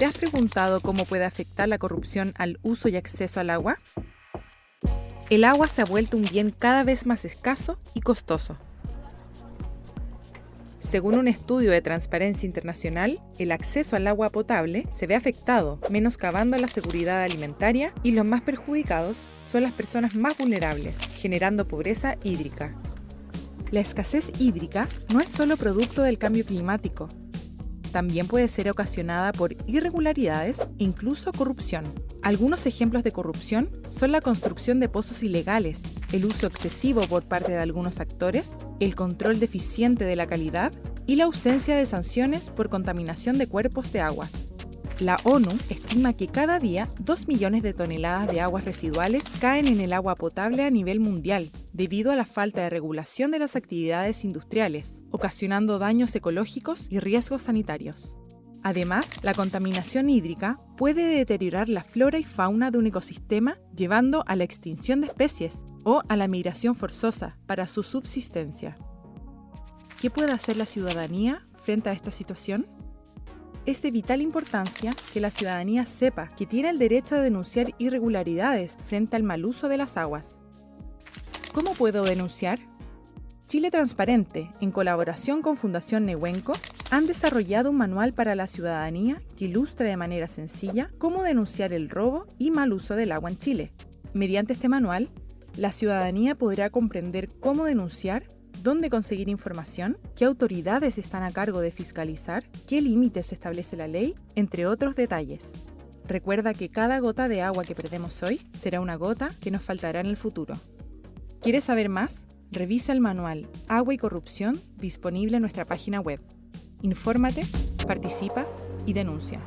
¿Te has preguntado cómo puede afectar la corrupción al uso y acceso al agua? El agua se ha vuelto un bien cada vez más escaso y costoso. Según un estudio de Transparencia Internacional, el acceso al agua potable se ve afectado, menoscabando la seguridad alimentaria y los más perjudicados son las personas más vulnerables, generando pobreza hídrica. La escasez hídrica no es solo producto del cambio climático, también puede ser ocasionada por irregularidades e incluso corrupción. Algunos ejemplos de corrupción son la construcción de pozos ilegales, el uso excesivo por parte de algunos actores, el control deficiente de la calidad y la ausencia de sanciones por contaminación de cuerpos de aguas. La ONU estima que cada día 2 millones de toneladas de aguas residuales caen en el agua potable a nivel mundial, debido a la falta de regulación de las actividades industriales, ocasionando daños ecológicos y riesgos sanitarios. Además, la contaminación hídrica puede deteriorar la flora y fauna de un ecosistema, llevando a la extinción de especies o a la migración forzosa para su subsistencia. ¿Qué puede hacer la ciudadanía frente a esta situación? Es de vital importancia que la ciudadanía sepa que tiene el derecho a denunciar irregularidades frente al mal uso de las aguas. ¿Cómo puedo denunciar? Chile Transparente, en colaboración con Fundación Nehuenco, han desarrollado un manual para la ciudadanía que ilustra de manera sencilla cómo denunciar el robo y mal uso del agua en Chile. Mediante este manual, la ciudadanía podrá comprender cómo denunciar dónde conseguir información, qué autoridades están a cargo de fiscalizar, qué límites establece la ley, entre otros detalles. Recuerda que cada gota de agua que perdemos hoy será una gota que nos faltará en el futuro. ¿Quieres saber más? Revisa el manual Agua y Corrupción disponible en nuestra página web. Infórmate, participa y denuncia.